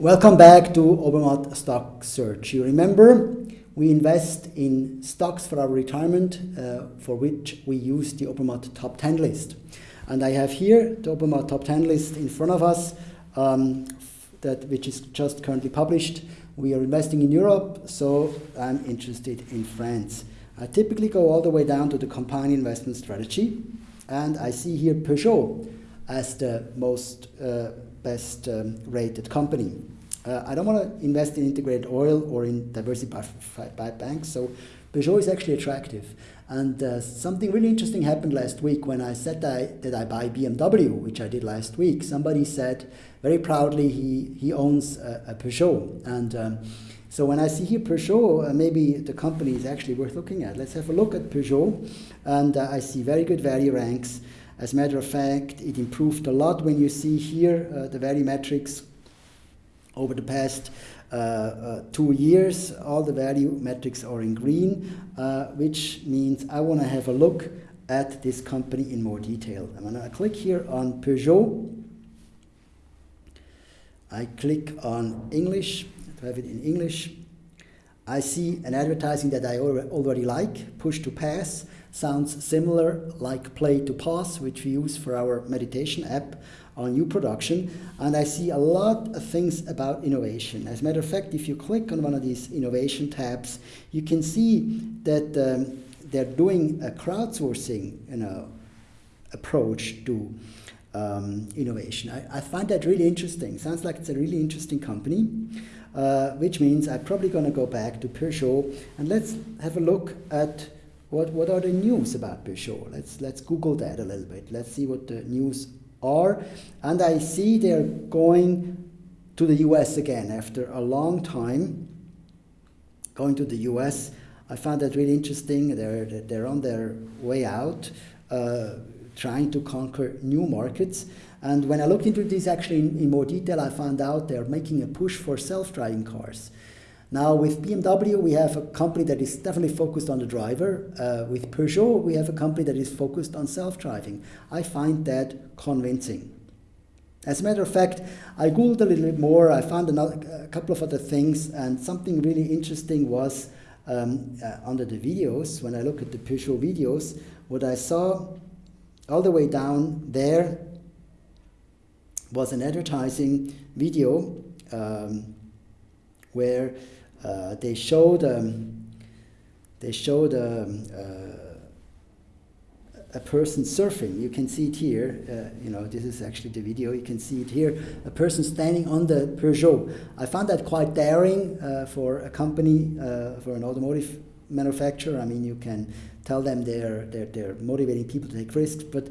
Welcome back to Obermatt Stock Search. You remember we invest in stocks for our retirement uh, for which we use the Obermatt Top 10 list. And I have here the Obermatt Top 10 list in front of us, um, that, which is just currently published. We are investing in Europe, so I'm interested in France. I typically go all the way down to the compound investment strategy, and I see here Peugeot as the most uh, best um, rated company. Uh, I don't want to invest in integrated oil or in diversified banks, so Peugeot is actually attractive. And uh, something really interesting happened last week when I said that I, that I buy BMW, which I did last week. Somebody said very proudly he, he owns a, a Peugeot. And um, so when I see here Peugeot, uh, maybe the company is actually worth looking at. Let's have a look at Peugeot. And uh, I see very good value ranks. As a matter of fact, it improved a lot when you see here uh, the value metrics over the past uh, uh, two years. All the value metrics are in green, uh, which means I want to have a look at this company in more detail. I'm going to click here on Peugeot. I click on English, to have it in English. I see an advertising that I already like, push to pass sounds similar like play to pause, which we use for our meditation app on new production. And I see a lot of things about innovation. As a matter of fact, if you click on one of these innovation tabs, you can see that um, they're doing a crowdsourcing you know, approach to um, innovation. I, I, find that really interesting. Sounds like it's a really interesting company, uh, which means I'm probably going to go back to Peugeot and let's have a look at what, what are the news about Peugeot? Let's, let's Google that a little bit. Let's see what the news are. And I see they're going to the US again after a long time going to the US. I found that really interesting. They're, they're on their way out, uh, trying to conquer new markets. And when I looked into this actually in, in more detail, I found out they're making a push for self-driving cars. Now with BMW, we have a company that is definitely focused on the driver. Uh, with Peugeot, we have a company that is focused on self-driving. I find that convincing. As a matter of fact, I googled a little bit more. I found another, a couple of other things, and something really interesting was um, uh, under the videos. When I look at the Peugeot videos, what I saw all the way down there was an advertising video um, where uh, they showed um, they showed um, uh, a person surfing. You can see it here. Uh, you know, this is actually the video. You can see it here. A person standing on the Peugeot. I found that quite daring uh, for a company, uh, for an automotive manufacturer. I mean, you can tell them they're, they're, they're motivating people to take risks, but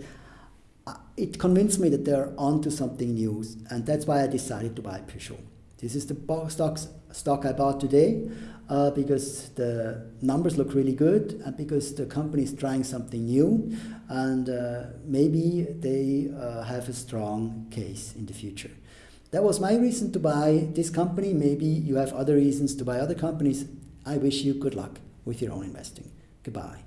uh, it convinced me that they're onto something new, and that's why I decided to buy Peugeot. This is the stocks, stock I bought today uh, because the numbers look really good and because the company is trying something new and uh, maybe they uh, have a strong case in the future. That was my reason to buy this company. Maybe you have other reasons to buy other companies. I wish you good luck with your own investing. Goodbye.